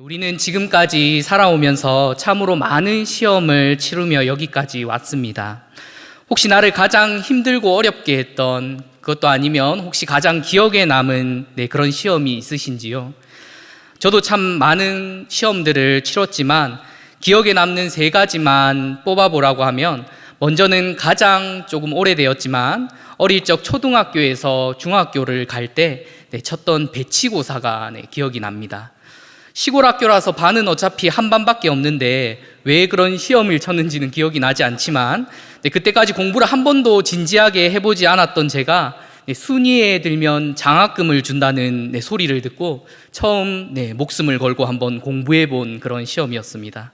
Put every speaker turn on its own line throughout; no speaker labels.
우리는 지금까지 살아오면서 참으로 많은 시험을 치르며 여기까지 왔습니다. 혹시 나를 가장 힘들고 어렵게 했던 그것도 아니면 혹시 가장 기억에 남은 네, 그런 시험이 있으신지요? 저도 참 많은 시험들을 치렀지만 기억에 남는 세 가지만 뽑아보라고 하면 먼저는 가장 조금 오래되었지만 어릴 적 초등학교에서 중학교를 갈때 네, 쳤던 배치고사가 네, 기억이 납니다. 시골 학교라서 반은 어차피 한 반밖에 없는데 왜 그런 시험을 쳤는지는 기억이 나지 않지만 네, 그때까지 공부를 한 번도 진지하게 해보지 않았던 제가 네, 순위에 들면 장학금을 준다는 네, 소리를 듣고 처음 네, 목숨을 걸고 한번 공부해 본 그런 시험이었습니다.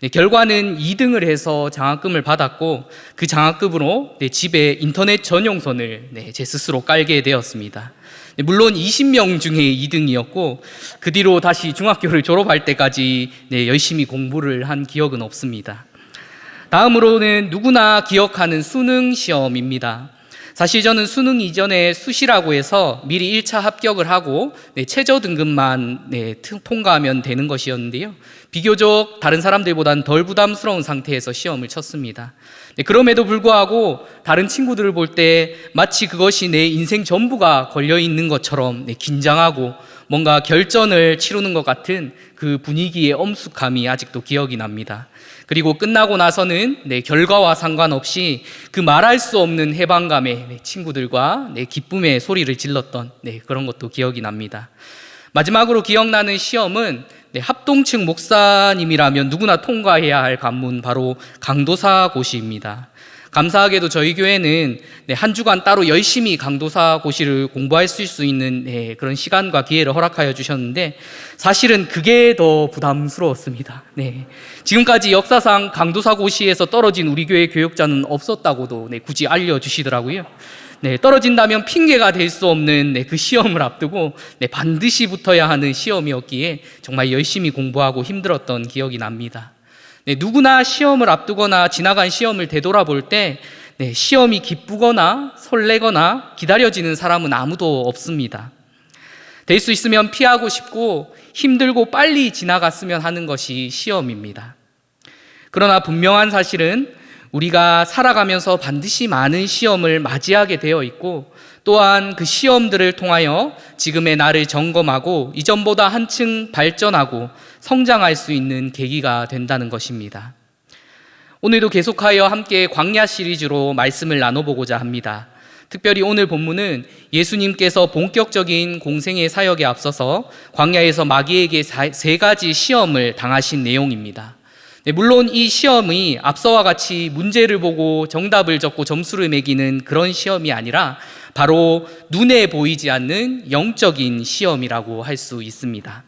네, 결과는 2등을 해서 장학금을 받았고 그 장학금으로 네, 집에 인터넷 전용선을 네, 제 스스로 깔게 되었습니다. 네, 물론 20명 중에 2등이었고 그 뒤로 다시 중학교를 졸업할 때까지 네, 열심히 공부를 한 기억은 없습니다. 다음으로는 누구나 기억하는 수능 시험입니다. 사실 저는 수능 이전에 수시라고 해서 미리 1차 합격을 하고 네, 최저 등급만 네, 통과하면 되는 것이었는데요. 비교적 다른 사람들보다는 덜 부담스러운 상태에서 시험을 쳤습니다. 네, 그럼에도 불구하고 다른 친구들을 볼 때 마치 그것이 내 인생 전부가 걸려 있는 것처럼 네, 긴장하고 뭔가 결전을 치르는 것 같은 그 분위기의 엄숙함이 아직도 기억이 납니다. 그리고 끝나고 나서는 네, 결과와 상관없이 그 말할 수 없는 해방감에 네, 친구들과 네, 기쁨의 소리를 질렀던 네, 그런 것도 기억이 납니다. 마지막으로 기억나는 시험은 네, 합동층 목사님이라면 누구나 통과해야 할 관문 바로 강도사 고시입니다. 감사하게도 저희 교회는 네, 한 주간 따로 열심히 강도사 고시를 공부할 수 있는 네, 그런 시간과 기회를 허락하여 주셨는데 사실은 그게 더 부담스러웠습니다. 네. 지금까지 역사상 강도사 고시에서 떨어진 우리 교회 교육자는 없었다고도 네, 굳이 알려주시더라고요. 네, 떨어진다면 핑계가 될 수 없는 네, 그 시험을 앞두고 네, 반드시 붙어야 하는 시험이었기에 정말 열심히 공부하고 힘들었던 기억이 납니다. 네, 누구나 시험을 앞두거나 지나간 시험을 되돌아볼 때 네, 시험이 기쁘거나 설레거나 기다려지는 사람은 아무도 없습니다. 될 수 있으면 피하고 싶고 힘들고 빨리 지나갔으면 하는 것이 시험입니다. 그러나 분명한 사실은 우리가 살아가면서 반드시 많은 시험을 맞이하게 되어 있고 또한 그 시험들을 통하여 지금의 나를 점검하고 이전보다 한층 발전하고 성장할 수 있는 계기가 된다는 것입니다. 오늘도 계속하여 함께 광야 시리즈로 말씀을 나눠보고자 합니다. 특별히 오늘 본문은 예수님께서 본격적인 공생의 사역에 앞서서 광야에서 마귀에게 세 가지 시험을 당하신 내용입니다. 네, 물론 이 시험이 앞서와 같이 문제를 보고 정답을 적고 점수를 매기는 그런 시험이 아니라 바로 눈에 보이지 않는 영적인 시험이라고 할 수 있습니다.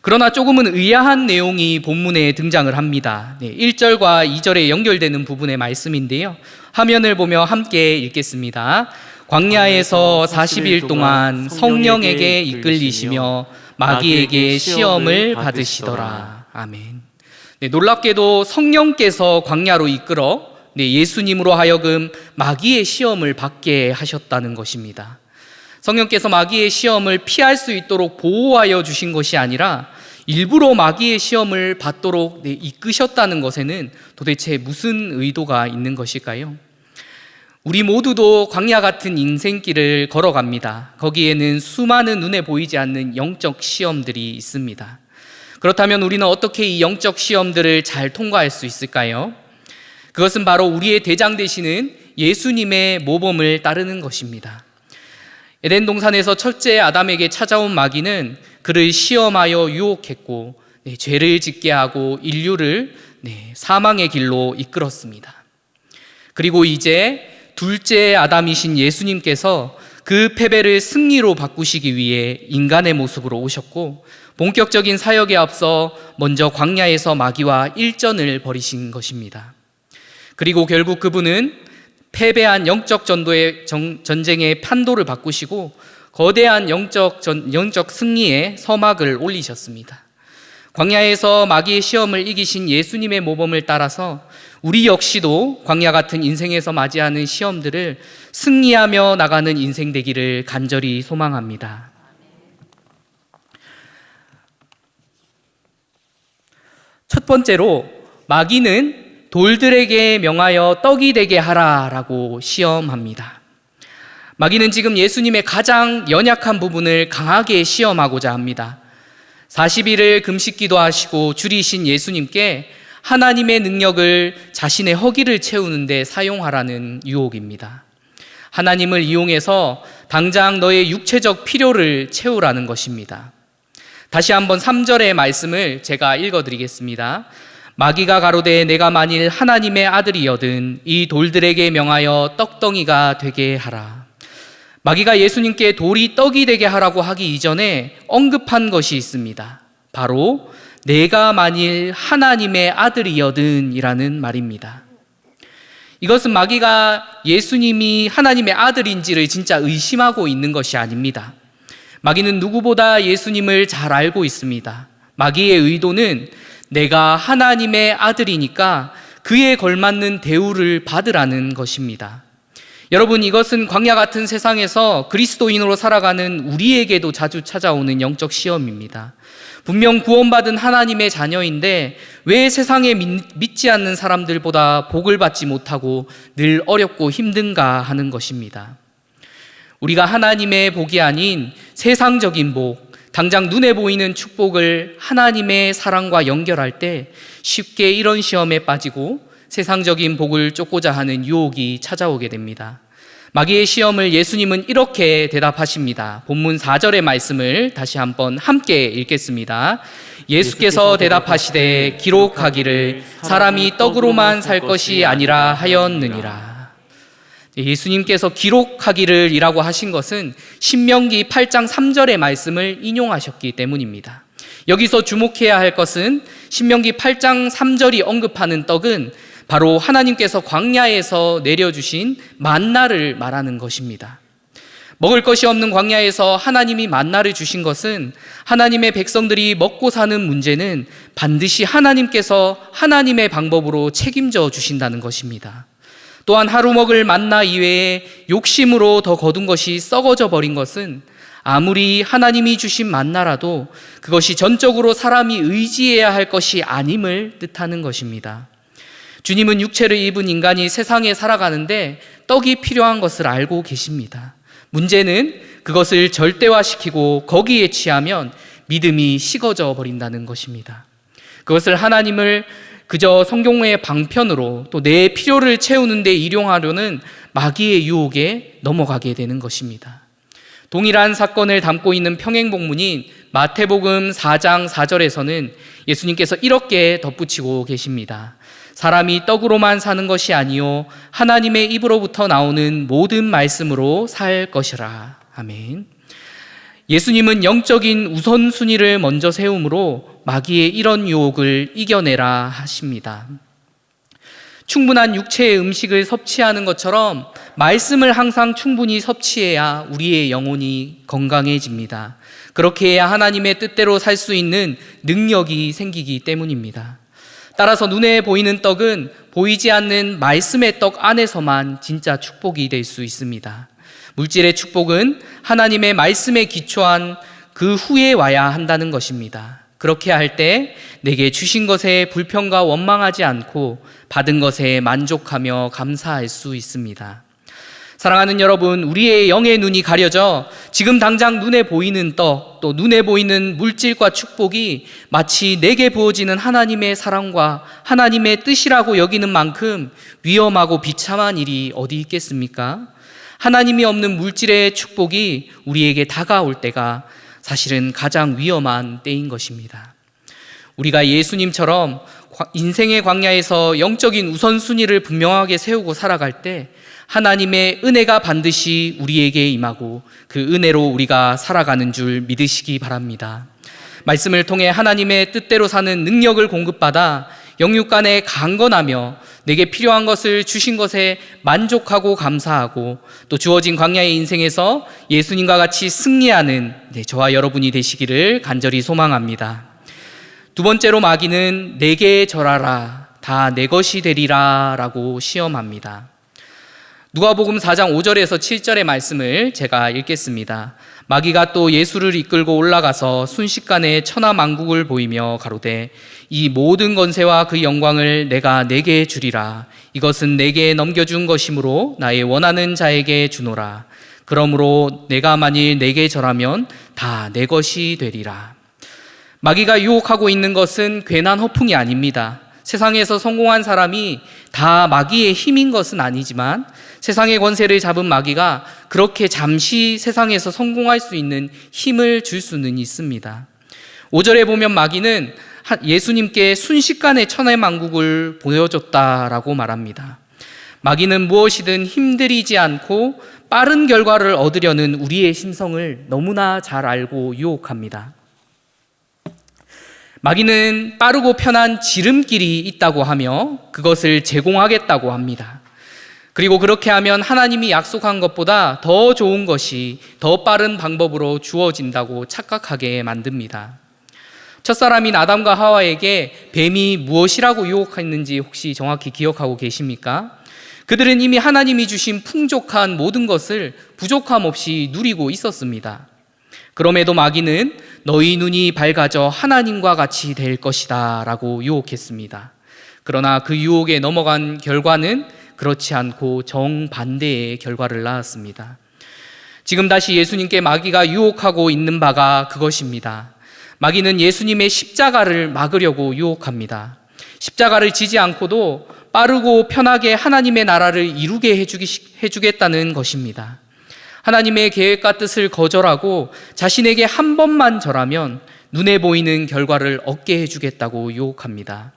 그러나 조금은 의아한 내용이 본문에 등장을 합니다. 네, 1절과 2절에 연결되는 부분의 말씀인데요. 화면을 보며 함께 읽겠습니다. 광야에서 40일 동안 성령에게 이끌리시며 마귀에게 시험을 받으시더라. 아멘. 네, 놀랍게도 성령께서 광야로 이끌어 네, 예수님으로 하여금 마귀의 시험을 받게 하셨다는 것입니다. 성령께서 마귀의 시험을 피할 수 있도록 보호하여 주신 것이 아니라 일부러 마귀의 시험을 받도록 네, 이끄셨다는 것에는 도대체 무슨 의도가 있는 것일까요? 우리 모두도 광야 같은 인생길을 걸어갑니다. 거기에는 수많은 눈에 보이지 않는 영적 시험들이 있습니다. 그렇다면 우리는 어떻게 이 영적 시험들을 잘 통과할 수 있을까요? 그것은 바로 우리의 대장 되시는 예수님의 모범을 따르는 것입니다. 에덴 동산에서 첫째 아담에게 찾아온 마귀는 그를 시험하여 유혹했고 네, 죄를 짓게 하고 인류를 네, 사망의 길로 이끌었습니다. 그리고 이제 둘째 아담이신 예수님께서 그 패배를 승리로 바꾸시기 위해 인간의 모습으로 오셨고 본격적인 사역에 앞서 먼저 광야에서 마귀와 일전을 벌이신 것입니다. 그리고 결국 그분은 패배한 영적 전도의 전쟁의 판도를 바꾸시고 거대한 영적, 전, 영적 승리의 서막을 올리셨습니다. 광야에서 마귀의 시험을 이기신 예수님의 모범을 따라서 우리 역시도 광야 같은 인생에서 맞이하는 시험들을 승리하며 나가는 인생 되기를 간절히 소망합니다. 첫 번째로 마귀는 돌들에게 명하여 떡이 되게 하라라고 시험합니다. 마귀는 지금 예수님의 가장 연약한 부분을 강하게 시험하고자 합니다. 40일을 금식 기도 하시고 줄이신 예수님께 하나님의 능력을 자신의 허기를 채우는데 사용하라는 유혹입니다. 하나님을 이용해서 당장 너의 육체적 필요를 채우라는 것입니다. 다시 한번 3절의 말씀을 제가 읽어 드리겠습니다. 마귀가 가로되 내가 만일 하나님의 아들이여든 이 돌들에게 명하여 떡덩이가 되게 하라. 마귀가 예수님께 돌이 떡이 되게 하라고 하기 이전에 언급한 것이 있습니다. 바로 내가 만일 하나님의 아들이여든이라는 말입니다. 이것은 마귀가 예수님이 하나님의 아들인지를 진짜 의심하고 있는 것이 아닙니다. 마귀는 누구보다 예수님을 잘 알고 있습니다. 마귀의 의도는 내가 하나님의 아들이니까 그에 걸맞는 대우를 받으라는 것입니다. 여러분, 이것은 광야 같은 세상에서 그리스도인으로 살아가는 우리에게도 자주 찾아오는 영적 시험입니다. 분명 구원받은 하나님의 자녀인데 왜 세상에 믿지 않는 사람들보다 복을 받지 못하고 늘 어렵고 힘든가 하는 것입니다. 우리가 하나님의 복이 아닌 세상적인 복, 당장 눈에 보이는 축복을 하나님의 사랑과 연결할 때 쉽게 이런 시험에 빠지고 세상적인 복을 쫓고자 하는 유혹이 찾아오게 됩니다. 마귀의 시험을 예수님은 이렇게 대답하십니다. 본문 4절의 말씀을 다시 한번 함께 읽겠습니다. 예수께서 대답하시되 기록하기를 사람이 떡으로만 살 것이 아니라 하였느니라. 예수님께서 기록하기를 이라고 하신 것은 신명기 8장 3절의 말씀을 인용하셨기 때문입니다. 여기서 주목해야 할 것은 신명기 8장 3절이 언급하는 떡은 바로 하나님께서 광야에서 내려주신 만나를 말하는 것입니다. 먹을 것이 없는 광야에서 하나님이 만나를 주신 것은 하나님의 백성들이 먹고 사는 문제는 반드시 하나님께서 하나님의 방법으로 책임져 주신다는 것입니다. 또한 하루 먹을 만나 이외에 욕심으로 더 거둔 것이 썩어져 버린 것은 아무리 하나님이 주신 만나라도 그것이 전적으로 사람이 의지해야 할 것이 아님을 뜻하는 것입니다. 주님은 육체를 입은 인간이 세상에 살아가는데 떡이 필요한 것을 알고 계십니다. 문제는 그것을 절대화시키고 거기에 취하면 믿음이 식어져 버린다는 것입니다. 그것을 하나님을 그저 성경의 방편으로 또 내 필요를 채우는 데 일용하려는 마귀의 유혹에 넘어가게 되는 것입니다. 동일한 사건을 담고 있는 평행복문인 마태복음 4장 4절에서는 예수님께서 이렇게 덧붙이고 계십니다. 사람이 떡으로만 사는 것이 아니요 하나님의 입으로부터 나오는 모든 말씀으로 살 것이라. 아멘. 예수님은 영적인 우선순위를 먼저 세움으로 마귀의 이런 유혹을 이겨내라 하십니다. 충분한 육체의 음식을 섭취하는 것처럼 말씀을 항상 충분히 섭취해야 우리의 영혼이 건강해집니다. 그렇게 해야 하나님의 뜻대로 살 수 있는 능력이 생기기 때문입니다. 따라서 눈에 보이는 떡은 보이지 않는 말씀의 떡 안에서만 진짜 축복이 될 수 있습니다. 물질의 축복은 하나님의 말씀에 기초한 그 후에 와야 한다는 것입니다. 그렇게 할 때 내게 주신 것에 불평과 원망하지 않고 받은 것에 만족하며 감사할 수 있습니다. 사랑하는 여러분, 우리의 영의 눈이 가려져 지금 당장 눈에 보이는 떡, 또 눈에 보이는 물질과 축복이 마치 내게 부어지는 하나님의 사랑과 하나님의 뜻이라고 여기는 만큼 위험하고 비참한 일이 어디 있겠습니까? 하나님이 없는 물질의 축복이 우리에게 다가올 때가 사실은 가장 위험한 때인 것입니다. 우리가 예수님처럼 인생의 광야에서 영적인 우선순위를 분명하게 세우고 살아갈 때 하나님의 은혜가 반드시 우리에게 임하고 그 은혜로 우리가 살아가는 줄 믿으시기 바랍니다. 말씀을 통해 하나님의 뜻대로 사는 능력을 공급받아 영육간에 강건하며 내게 필요한 것을 주신 것에 만족하고 감사하고 또 주어진 광야의 인생에서 예수님과 같이 승리하는 네, 저와 여러분이 되시기를 간절히 소망합니다. 두 번째로 마귀는 내게 절하라 다 내 것이 되리라라고 시험합니다. 누가복음 4장 5절에서 7절의 말씀을 제가 읽겠습니다. 마귀가 또 예수를 이끌고 올라가서 순식간에 천하만국을 보이며 가로되 이 모든 건세와 그 영광을 내가 내게 주리라. 이것은 내게 넘겨준 것이므로 나의 원하는 자에게 주노라. 그러므로 내가 만일 내게 절하면 다 내 것이 되리라. 마귀가 유혹하고 있는 것은 괜한 허풍이 아닙니다. 세상에서 성공한 사람이 다 마귀의 힘인 것은 아니지만 세상의 권세를 잡은 마귀가 그렇게 잠시 세상에서 성공할 수 있는 힘을 줄 수는 있습니다. 5절에 보면 마귀는 예수님께 순식간에 천의 만국을 보여줬다라고 말합니다. 마귀는 무엇이든 힘들이지 않고 빠른 결과를 얻으려는 우리의 심성을 너무나 잘 알고 유혹합니다. 마귀는 빠르고 편한 지름길이 있다고 하며 그것을 제공하겠다고 합니다. 그리고 그렇게 하면 하나님이 약속한 것보다 더 좋은 것이 더 빠른 방법으로 주어진다고 착각하게 만듭니다. 첫사람인 아담과 하와에게 뱀이 무엇이라고 유혹했는지 혹시 정확히 기억하고 계십니까? 그들은 이미 하나님이 주신 풍족한 모든 것을 부족함 없이 누리고 있었습니다. 그럼에도 마귀는 너희 눈이 밝아져 하나님과 같이 될 것이다 라고 유혹했습니다. 그러나 그 유혹에 넘어간 결과는 그렇지 않고 정반대의 결과를 낳았습니다. 지금 다시 예수님께 마귀가 유혹하고 있는 바가 그것입니다. 마귀는 예수님의 십자가를 막으려고 유혹합니다. 십자가를 지지 않고도 빠르고 편하게 하나님의 나라를 이루게 해주기, 해주겠다는 것입니다. 하나님의 계획과 뜻을 거절하고 자신에게 한 번만 절하면 눈에 보이는 결과를 얻게 해주겠다고 유혹합니다.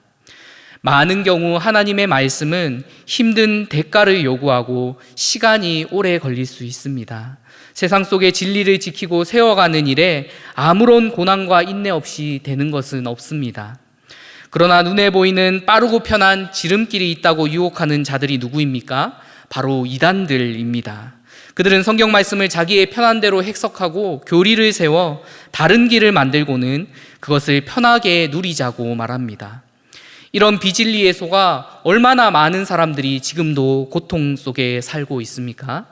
많은 경우 하나님의 말씀은 힘든 대가를 요구하고 시간이 오래 걸릴 수 있습니다. 세상 속의 진리를 지키고 세워가는 일에 아무런 고난과 인내 없이 되는 것은 없습니다. 그러나 눈에 보이는 빠르고 편한 지름길이 있다고 유혹하는 자들이 누구입니까? 바로 이단들입니다. 그들은 성경 말씀을 자기의 편한 대로 해석하고 교리를 세워 다른 길을 만들고는 그것을 편하게 누리자고 말합니다. 이런 비진리에 속아 얼마나 많은 사람들이 지금도 고통 속에 살고 있습니까?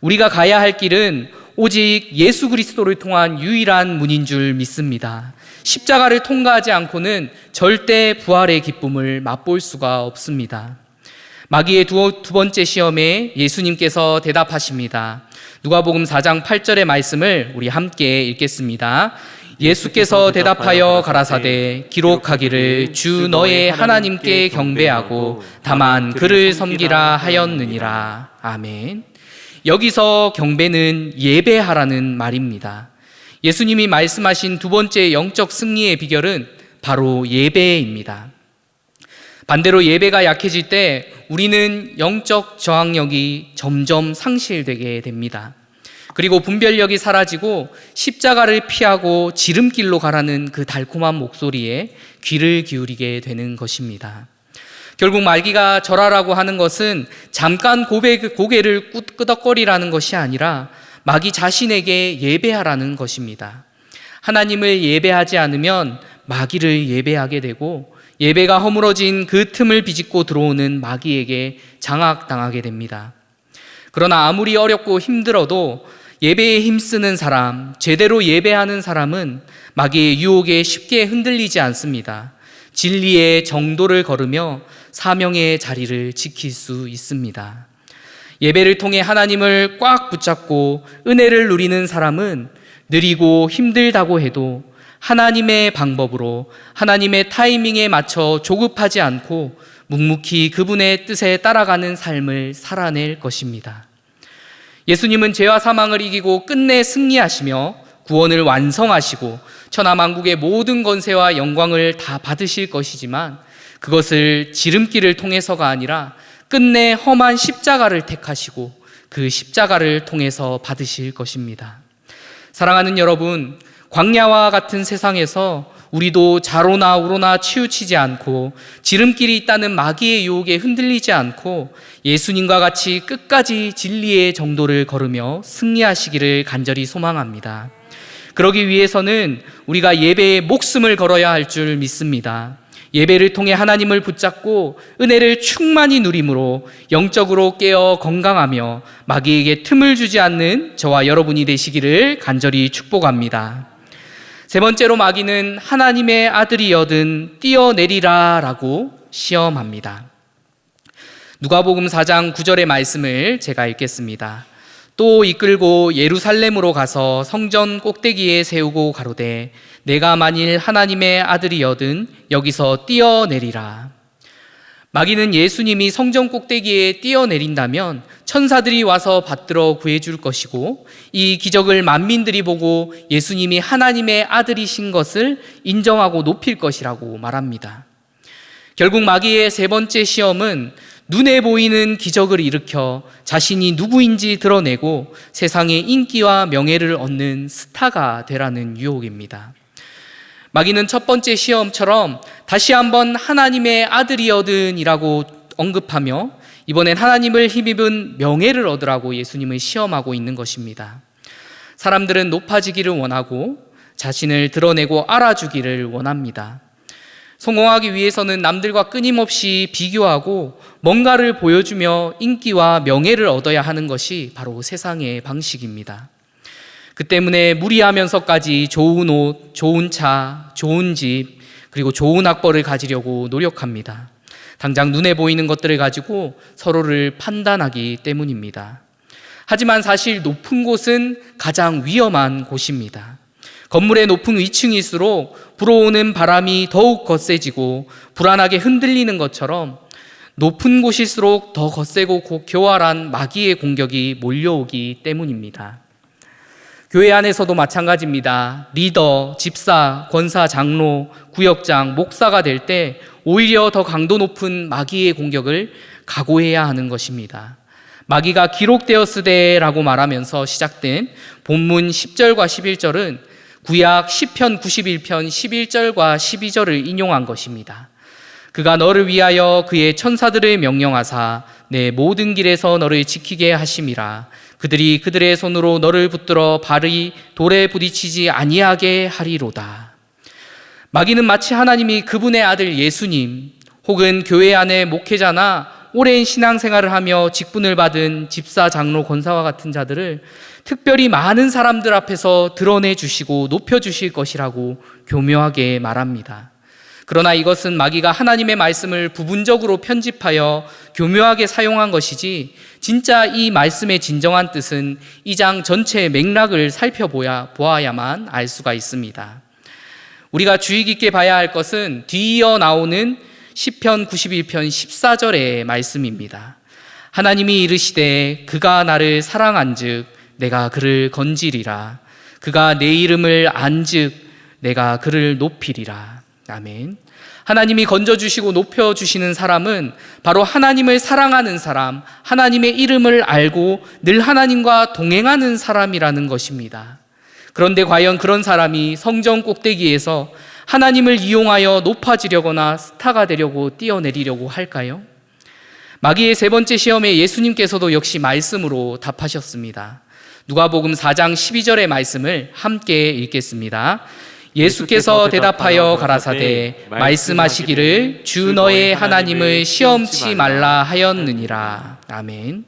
우리가 가야 할 길은 오직 예수 그리스도를 통한 유일한 문인 줄 믿습니다. 십자가를 통과하지 않고는 절대 부활의 기쁨을 맛볼 수가 없습니다. 마귀의 두, 두 번째 시험에 예수님께서 대답하십니다. 누가복음 4장 8절의 말씀을 우리 함께 읽겠습니다. 예수께서 대답하여 가라사대 기록하기를 주 너의 하나님께 경배하고 다만 그를 섬기라 하였느니라. 아멘. 여기서 경배는 예배하라는 말입니다. 예수님이 말씀하신 두 번째 영적 승리의 비결은 바로 예배입니다. 반대로 예배가 약해질 때 우리는 영적 저항력이 점점 상실되게 됩니다. 그리고 분별력이 사라지고 십자가를 피하고 지름길로 가라는 그 달콤한 목소리에 귀를 기울이게 되는 것입니다. 결국 말기가 절하라고 하는 것은 잠깐 고개, 고개를 끄덕거리라는 것이 아니라 마귀 자신에게 예배하라는 것입니다. 하나님을 예배하지 않으면 마귀를 예배하게 되고 예배가 허물어진 그 틈을 비집고 들어오는 마귀에게 장악당하게 됩니다. 그러나 아무리 어렵고 힘들어도 예배에 힘쓰는 사람, 제대로 예배하는 사람은 마귀의 유혹에 쉽게 흔들리지 않습니다. 진리의 정도를 걸으며 사명의 자리를 지킬 수 있습니다. 예배를 통해 하나님을 꽉 붙잡고 은혜를 누리는 사람은 느리고 힘들다고 해도 하나님의 방법으로 하나님의 타이밍에 맞춰 조급하지 않고 묵묵히 그분의 뜻에 따라가는 삶을 살아낼 것입니다. 예수님은 죄와 사망을 이기고 끝내 승리하시며 구원을 완성하시고 천하 만국의 모든 건세와 영광을 다 받으실 것이지만 그것을 지름길을 통해서가 아니라 끝내 험한 십자가를 택하시고 그 십자가를 통해서 받으실 것입니다. 사랑하는 여러분, 광야와 같은 세상에서 우리도 자로나 우로나 치우치지 않고 지름길이 있다는 마귀의 유혹에 흔들리지 않고 예수님과 같이 끝까지 진리의 정도를 걸으며 승리하시기를 간절히 소망합니다. 그러기 위해서는 우리가 예배에 목숨을 걸어야 할 줄 믿습니다. 예배를 통해 하나님을 붙잡고 은혜를 충만히 누림으로 영적으로 깨어 건강하며 마귀에게 틈을 주지 않는 저와 여러분이 되시기를 간절히 축복합니다. 세 번째로 마귀는 하나님의 아들이여든 뛰어내리라 라고 시험합니다. 누가복음 4장 9절의 말씀을 제가 읽겠습니다. 또 이끌고 예루살렘으로 가서 성전 꼭대기에 세우고 가로되 내가 만일 하나님의 아들이여든 여기서 뛰어내리라. 마귀는 예수님이 성전 꼭대기에 뛰어내린다면 천사들이 와서 받들어 구해줄 것이고 이 기적을 만민들이 보고 예수님이 하나님의 아들이신 것을 인정하고 높일 것이라고 말합니다. 결국 마귀의 세 번째 시험은 눈에 보이는 기적을 일으켜 자신이 누구인지 드러내고 세상의 인기와 명예를 얻는 스타가 되라는 유혹입니다. 마귀는 첫 번째 시험처럼 다시 한번 하나님의 아들이여든이라고 언급하며 이번엔 하나님을 힘입은 명예를 얻으라고 예수님을 시험하고 있는 것입니다. 사람들은 높아지기를 원하고 자신을 드러내고 알아주기를 원합니다. 성공하기 위해서는 남들과 끊임없이 비교하고 뭔가를 보여주며 인기와 명예를 얻어야 하는 것이 바로 세상의 방식입니다. 그 때문에 무리하면서까지 좋은 옷, 좋은 차, 좋은 집, 그리고 좋은 학벌을 가지려고 노력합니다. 당장 눈에 보이는 것들을 가지고 서로를 판단하기 때문입니다. 하지만 사실 높은 곳은 가장 위험한 곳입니다. 건물의 높은 위층일수록 불어오는 바람이 더욱 거세지고 불안하게 흔들리는 것처럼 높은 곳일수록 더 거세고 교활한 마귀의 공격이 몰려오기 때문입니다. 교회 안에서도 마찬가지입니다. 리더, 집사, 권사, 장로, 구역장, 목사가 될 때 오히려 더 강도 높은 마귀의 공격을 각오해야 하는 것입니다. 마귀가 기록되었으되라고 말하면서 시작된 본문 10절과 11절은 구약 10편 91편 11절과 12절을 인용한 것입니다. 그가 너를 위하여 그의 천사들을 명령하사 내 모든 길에서 너를 지키게 하심이라. 그들이 그들의 손으로 너를 붙들어 발이 돌에 부딪히지 아니하게 하리로다. 마귀는 마치 하나님이 그분의 아들 예수님 혹은 교회 안의 목회자나 오랜 신앙생활을 하며 직분을 받은 집사, 장로, 권사와 같은 자들을 특별히 많은 사람들 앞에서 드러내 주시고 높여 주실 것이라고 교묘하게 말합니다. 그러나 이것은 마귀가 하나님의 말씀을 부분적으로 편집하여 교묘하게 사용한 것이지 진짜 이 말씀의 진정한 뜻은 이 장 전체의 맥락을 살펴보아야만 알 수가 있습니다. 우리가 주의 깊게 봐야 할 것은 뒤이어 나오는 10편 91편 14절의 말씀입니다. 하나님이 이르시되 그가 나를 사랑한즉 내가 그를 건지리라. 그가 내 이름을 안즉 내가 그를 높이리라. 아멘. 하나님이 건져주시고 높여주시는 사람은 바로 하나님을 사랑하는 사람, 하나님의 이름을 알고 늘 하나님과 동행하는 사람이라는 것입니다. 그런데 과연 그런 사람이 성전 꼭대기에서 하나님을 이용하여 높아지려거나 스타가 되려고 뛰어내리려고 할까요? 마귀의 세 번째 시험에 예수님께서도 역시 말씀으로 답하셨습니다. 누가복음 4장 12절의 말씀을 함께 읽겠습니다. 예수께서 대답하여 가라사대 말씀하시기를 주 너의 하나님을 시험치 말라 하였느니라. 아멘.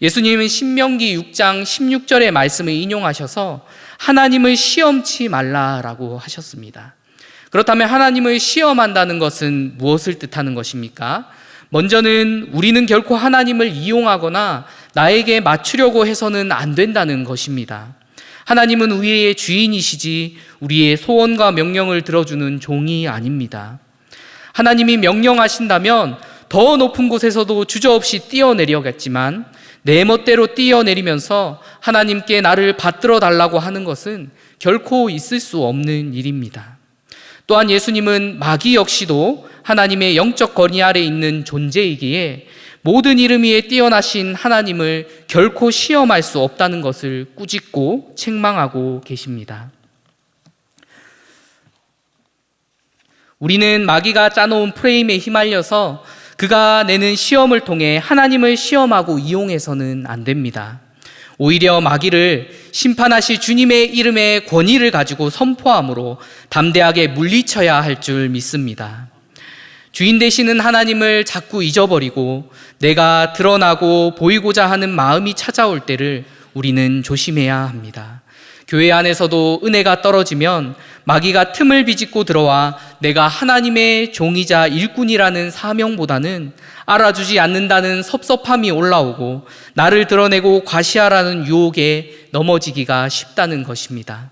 예수님은 신명기 6장 16절의 말씀을 인용하셔서 하나님을 시험치 말라라고 하셨습니다. 그렇다면 하나님을 시험한다는 것은 무엇을 뜻하는 것입니까? 먼저는 우리는 결코 하나님을 이용하거나 나에게 맞추려고 해서는 안 된다는 것입니다. 하나님은 우리의 주인이시지 우리의 소원과 명령을 들어주는 종이 아닙니다. 하나님이 명령하신다면 더 높은 곳에서도 주저없이 뛰어내려겠지만 내 멋대로 뛰어내리면서 하나님께 나를 받들어 달라고 하는 것은 결코 있을 수 없는 일입니다. 또한 예수님은 마귀 역시도 하나님의 영적 거리 아래 있는 존재이기에 모든 이름 위에 뛰어나신 하나님을 결코 시험할 수 없다는 것을 꾸짖고 책망하고 계십니다. 우리는 마귀가 짜놓은 프레임에 휘말려서 그가 내는 시험을 통해 하나님을 시험하고 이용해서는 안 됩니다. 오히려 마귀를 심판하실 주님의 이름의 권위를 가지고 선포함으로 담대하게 물리쳐야 할 줄 믿습니다. 주인 되시는 하나님을 자꾸 잊어버리고 내가 드러나고 보이고자 하는 마음이 찾아올 때를 우리는 조심해야 합니다. 교회 안에서도 은혜가 떨어지면 마귀가 틈을 비집고 들어와 내가 하나님의 종이자 일꾼이라는 사명보다는 알아주지 않는다는 섭섭함이 올라오고 나를 드러내고 과시하라는 유혹에 넘어지기가 쉽다는 것입니다.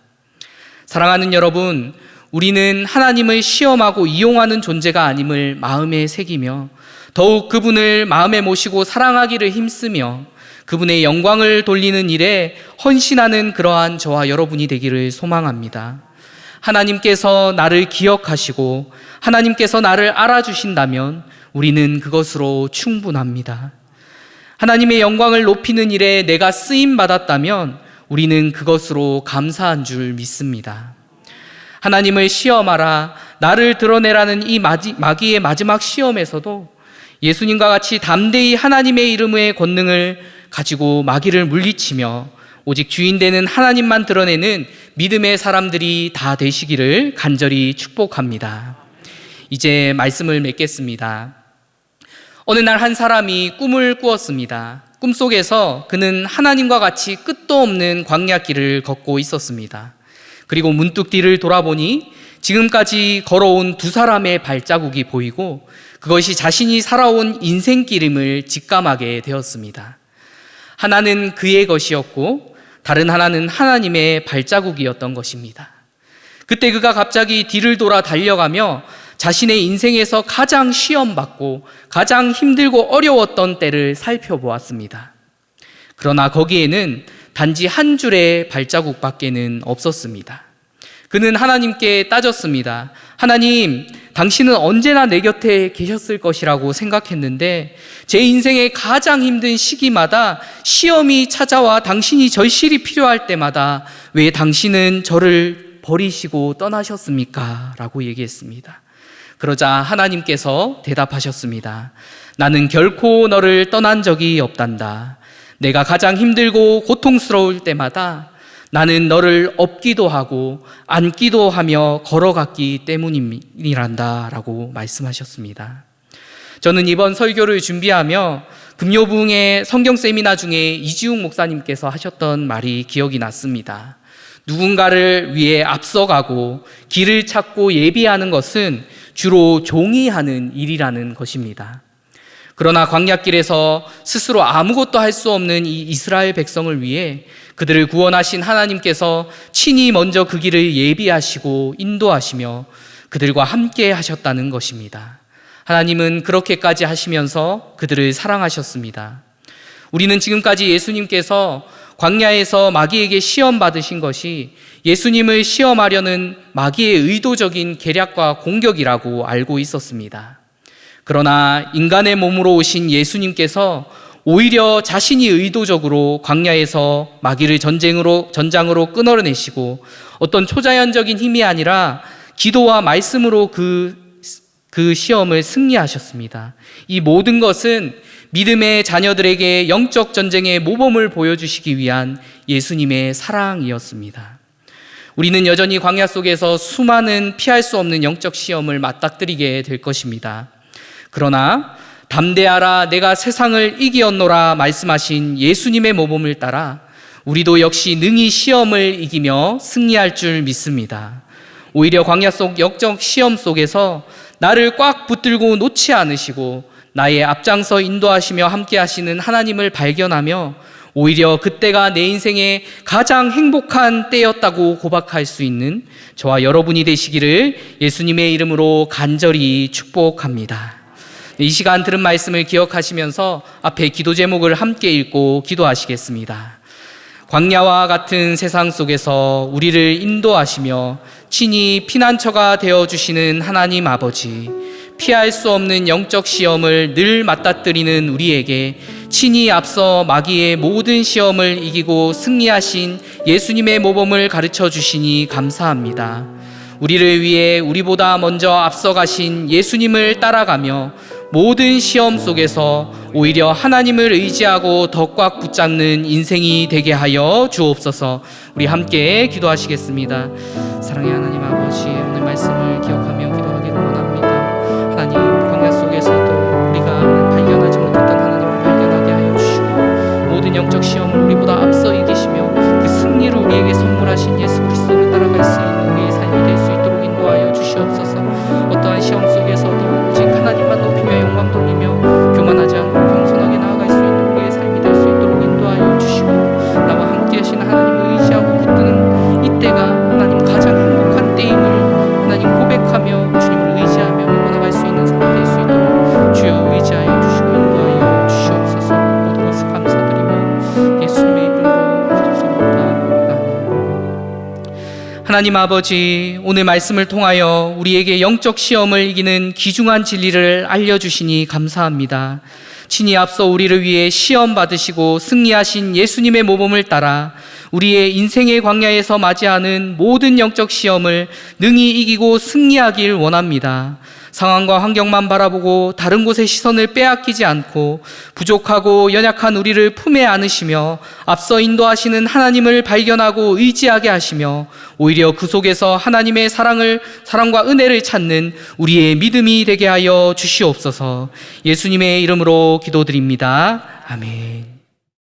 사랑하는 여러분, 우리는 하나님을 시험하고 이용하는 존재가 아님을 마음에 새기며 더욱 그분을 마음에 모시고 사랑하기를 힘쓰며 그분의 영광을 돌리는 일에 헌신하는 그러한 저와 여러분이 되기를 소망합니다. 하나님께서 나를 기억하시고 하나님께서 나를 알아주신다면 우리는 그것으로 충분합니다. 하나님의 영광을 높이는 일에 내가 쓰임 받았다면 우리는 그것으로 감사한 줄 믿습니다. 하나님을 시험하라, 나를 드러내라는 이 마귀의 마지막 시험에서도 예수님과 같이 담대히 하나님의 이름의 권능을 가지고 마귀를 물리치며 오직 주인 되는 하나님만 드러내는 믿음의 사람들이 다 되시기를 간절히 축복합니다. 이제 말씀을 맺겠습니다. 어느 날 한 사람이 꿈을 꾸었습니다. 꿈속에서 그는 하나님과 같이 끝도 없는 광야길을 걷고 있었습니다. 그리고 문득 뒤를 돌아보니 지금까지 걸어온 두 사람의 발자국이 보이고 그것이 자신이 살아온 인생길임을 직감하게 되었습니다. 하나는 그의 것이었고 다른 하나는 하나님의 발자국이었던 것입니다. 그때 그가 갑자기 뒤를 돌아 달려가며 자신의 인생에서 가장 시험받고 가장 힘들고 어려웠던 때를 살펴보았습니다. 그러나 거기에는 단지 한 줄의 발자국밖에는 없었습니다. 그는 하나님께 따졌습니다. 하나님, 당신은 언제나 내 곁에 계셨을 것이라고 생각했는데 제 인생의 가장 힘든 시기마다 시험이 찾아와 당신이 절실히 필요할 때마다 왜 당신은 저를 버리시고 떠나셨습니까? 라고 얘기했습니다. 그러자 하나님께서 대답하셨습니다. 나는 결코 너를 떠난 적이 없단다. 내가 가장 힘들고 고통스러울 때마다 나는 너를 업기도 하고 안기도 하며 걸어갔기 때문이란다 라고 말씀하셨습니다. 저는 이번 설교를 준비하며 금요붕의 성경 세미나 중에 이지웅 목사님께서 하셨던 말이 기억이 났습니다. 누군가를 위해 앞서가고 길을 찾고 예비하는 것은 주로 종이 하는 일이라는 것입니다. 그러나 광야길에서 스스로 아무것도 할 수 없는 이 이스라엘 백성을 위해 그들을 구원하신 하나님께서 친히 먼저 그 길을 예비하시고 인도하시며 그들과 함께 하셨다는 것입니다. 하나님은 그렇게까지 하시면서 그들을 사랑하셨습니다. 우리는 지금까지 예수님께서 광야에서 마귀에게 시험 받으신 것이 예수님을 시험하려는 마귀의 의도적인 계략과 공격이라고 알고 있었습니다. 그러나 인간의 몸으로 오신 예수님께서 오히려 자신이 의도적으로 광야에서 마귀를 전쟁으로 전장으로 끊어내시고 어떤 초자연적인 힘이 아니라 기도와 말씀으로 그, 그 시험을 승리하셨습니다. 이 모든 것은 믿음의 자녀들에게 영적 전쟁의 모범을 보여주시기 위한 예수님의 사랑이었습니다. 우리는 여전히 광야 속에서 수많은 피할 수 없는 영적 시험을 맞닥뜨리게 될 것입니다. 그러나 담대하라 내가 세상을 이기었노라 말씀하신 예수님의 모범을 따라 우리도 역시 능히 시험을 이기며 승리할 줄 믿습니다. 오히려 광야 속 역적 시험 속에서 나를 꽉 붙들고 놓지 않으시고 나의 앞장서 인도하시며 함께 하시는 하나님을 발견하며 오히려 그때가 내 인생의 가장 행복한 때였다고 고백할 수 있는 저와 여러분이 되시기를 예수님의 이름으로 간절히 축복합니다. 이 시간 들은 말씀을 기억하시면서 앞에 기도 제목을 함께 읽고 기도하시겠습니다. 광야와 같은 세상 속에서 우리를 인도하시며 친히 피난처가 되어 주시는 하나님 아버지, 피할 수 없는 영적 시험을 늘 맞닥뜨리는 우리에게 친히 앞서 마귀의 모든 시험을 이기고 승리하신 예수님의 모범을 가르쳐 주시니 감사합니다. 우리를 위해 우리보다 먼저 앞서가신 예수님을 따라가며 모든 시험 속에서 오히려 하나님을 의지하고 더 꽉 붙잡는 인생이 되게 하여 주옵소서. 우리 함께 기도하시겠습니다. 사랑의 하나님 아버지 하나님 아버지 오늘 말씀을 통하여 우리에게 영적 시험을 이기는 귀중한 진리를 알려주시니 감사합니다. 친히 앞서 우리를 위해 시험 받으시고 승리하신 예수님의 모범을 따라 우리의 인생의 광야에서 맞이하는 모든 영적 시험을 능히 이기고 승리하길 원합니다. 상황과 환경만 바라보고 다른 곳의 시선을 빼앗기지 않고 부족하고 연약한 우리를 품에 안으시며 앞서 인도하시는 하나님을 발견하고 의지하게 하시며 오히려 그 속에서 하나님의 사랑을 사랑과 은혜를 찾는 우리의 믿음이 되게 하여 주시옵소서. 예수님의 이름으로 기도드립니다. 아멘.